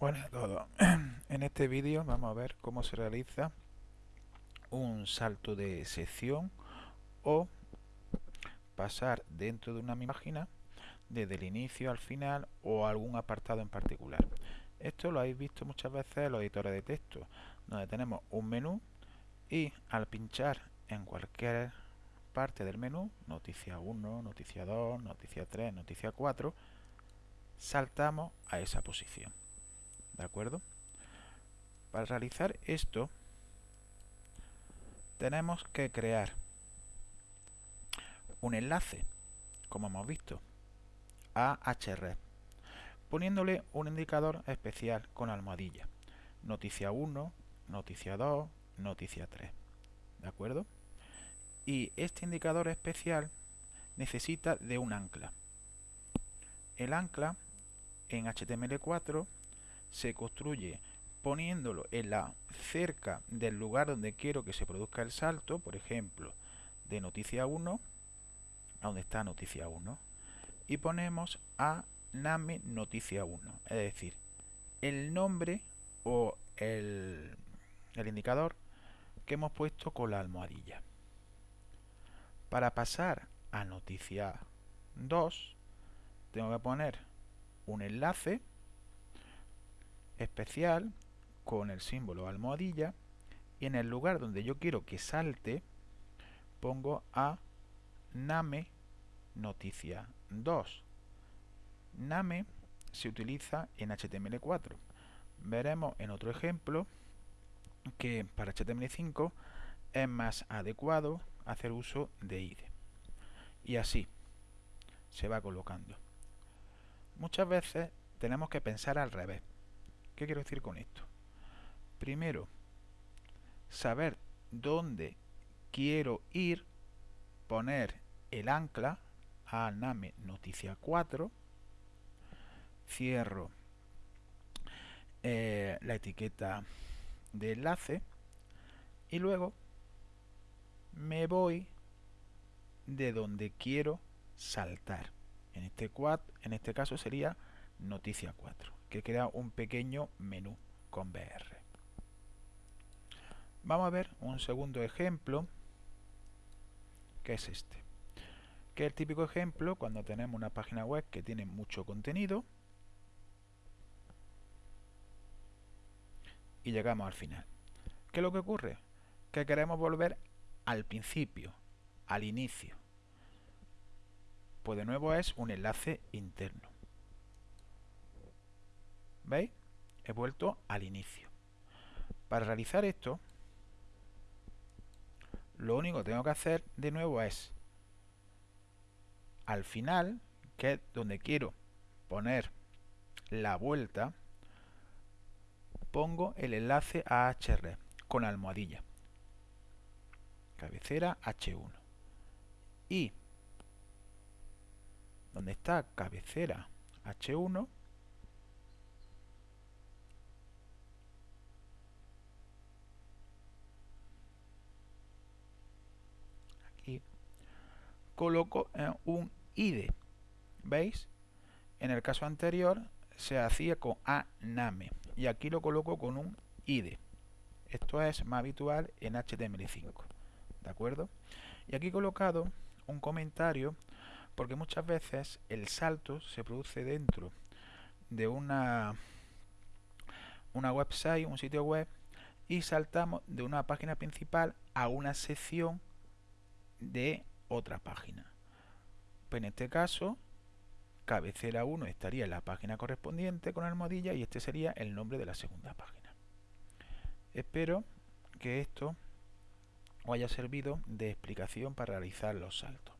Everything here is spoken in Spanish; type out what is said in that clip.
Buenas a todos. En este vídeo vamos a ver cómo se realiza un salto de sección o pasar dentro de una página desde el inicio al final o algún apartado en particular. Esto lo habéis visto muchas veces en los editores de texto, donde tenemos un menú y al pinchar en cualquier parte del menú, noticia 1, noticia 2, noticia 3, noticia 4, saltamos a esa posición. ¿De acuerdo? Para realizar esto, tenemos que crear un enlace, como hemos visto, a href, poniéndole un indicador especial con almohadilla. Noticia 1, noticia 2, noticia 3. ¿De acuerdo? Y este indicador especial necesita de un ancla. El ancla en HTML4 se construye poniéndolo en la cerca del lugar donde quiero que se produzca el salto, por ejemplo, de noticia 1 a donde está noticia 1 y ponemos a name noticia 1, es decir, el nombre o el, el indicador que hemos puesto con la almohadilla. Para pasar a noticia 2 tengo que poner un enlace especial con el símbolo almohadilla y en el lugar donde yo quiero que salte pongo a name noticia 2 name se utiliza en HTML4 veremos en otro ejemplo que para HTML5 es más adecuado hacer uso de IDE y así se va colocando. Muchas veces tenemos que pensar al revés ¿Qué quiero decir con esto? Primero, saber dónde quiero ir, poner el ancla a name noticia 4, cierro eh, la etiqueta de enlace y luego me voy de donde quiero saltar. En este, en este caso sería noticia 4 que crea un pequeño menú con BR. Vamos a ver un segundo ejemplo, que es este. Que es el típico ejemplo cuando tenemos una página web que tiene mucho contenido y llegamos al final. ¿Qué es lo que ocurre? Que queremos volver al principio, al inicio. Pues de nuevo es un enlace interno. ¿Veis? He vuelto al inicio. Para realizar esto, lo único que tengo que hacer de nuevo es al final, que es donde quiero poner la vuelta, pongo el enlace a href con almohadilla. Cabecera H1. Y donde está cabecera H1, coloco un ID. ¿Veis? En el caso anterior se hacía con aname y aquí lo coloco con un ID. Esto es más habitual en HTML5. ¿De acuerdo? Y aquí he colocado un comentario porque muchas veces el salto se produce dentro de una, una website, un sitio web y saltamos de una página principal a una sección de otra página. Pues en este caso, cabecera 1 estaría en la página correspondiente con almohadilla y este sería el nombre de la segunda página. Espero que esto os haya servido de explicación para realizar los saltos.